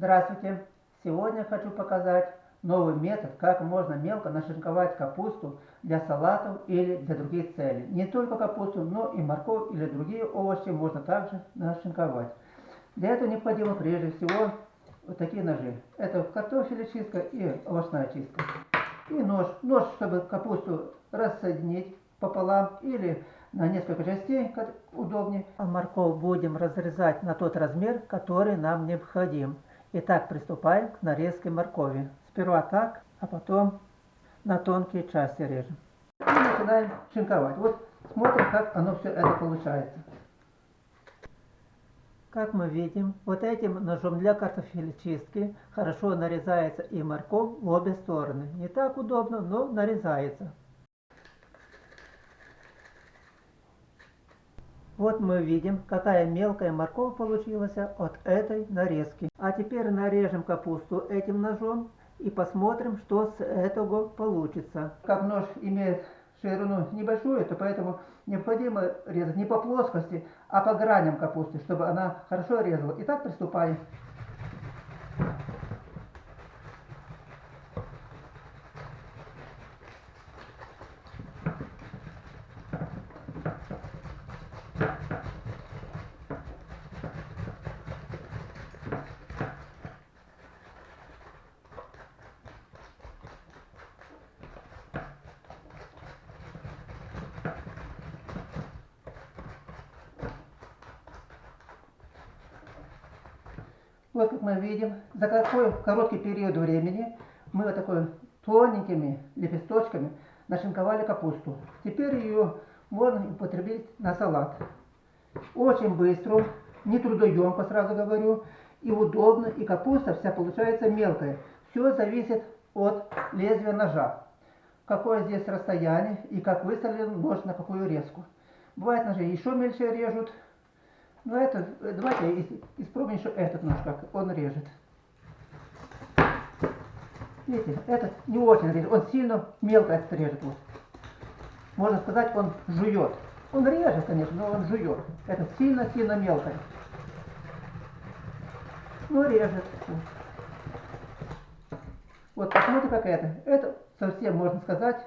Здравствуйте! Сегодня хочу показать новый метод, как можно мелко нашинковать капусту для салатов или для других целей. Не только капусту, но и морковь или другие овощи можно также нашинковать. Для этого необходимо прежде всего вот такие ножи. Это картофелечистка и овощная чистка. И нож. Нож, чтобы капусту рассоединить пополам или на несколько частей, как удобнее. А морковь будем разрезать на тот размер, который нам необходим. Итак, приступаем к нарезке моркови. Сперва так, а потом на тонкие части режем. И начинаем шинковать. Вот смотрим, как оно все это получается. Как мы видим, вот этим ножом для картофелечистки хорошо нарезается и морковь в обе стороны. Не так удобно, но нарезается. Вот мы видим, какая мелкая морковь получилась от этой нарезки. А теперь нарежем капусту этим ножом и посмотрим, что с этого получится. Как нож имеет ширину небольшую, то поэтому необходимо резать не по плоскости, а по граням капусты, чтобы она хорошо резала. Итак, приступаем. Вот как мы видим, за какой короткий период времени мы вот такой тоненькими лепесточками нашинковали капусту. Теперь ее можно употребить на салат. Очень быстро, не трудоемко, сразу говорю, и удобно, и капуста вся получается мелкая. Все зависит от лезвия ножа. Какое здесь расстояние и как выставлен нож на какую резку. Бывает ножи еще мельче режут, ну это, давайте испробуем еще этот нож, как он режет. Видите, этот не очень режет, он сильно мелко этот режет. Вот. Можно сказать, он жует. Он режет, конечно, но он жует. Это сильно-сильно мелко. Ну, режет. Вот, посмотрите, как это. Это совсем, можно сказать,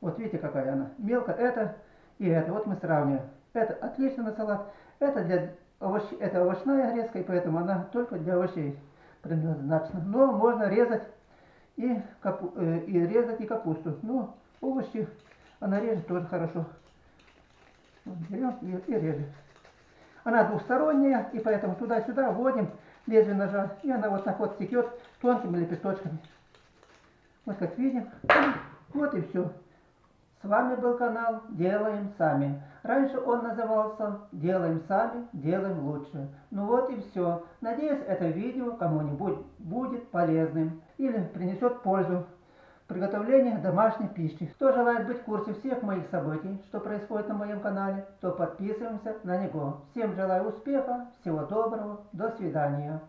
вот видите, какая она. Мелко это и это. Вот мы сравниваем. Это отлично на салат. Это, для овощ... это овощная резка, и поэтому она только для овощей предназначена. Но можно резать и, капу... э, и резать и капусту. Но овощи она режет тоже хорошо. Берем и, и режем. Она двухсторонняя, и поэтому туда-сюда вводим лезвие ножа, и она вот так вот текет тонкими лепесточками. Вот как видим. Вот и все. С вами был канал Делаем Сами. Раньше он назывался Делаем Сами, Делаем Лучше. Ну вот и все. Надеюсь, это видео кому-нибудь будет полезным или принесет пользу в приготовлении домашней пищи. Кто желает быть в курсе всех моих событий, что происходит на моем канале, то подписываемся на него. Всем желаю успеха, всего доброго, до свидания.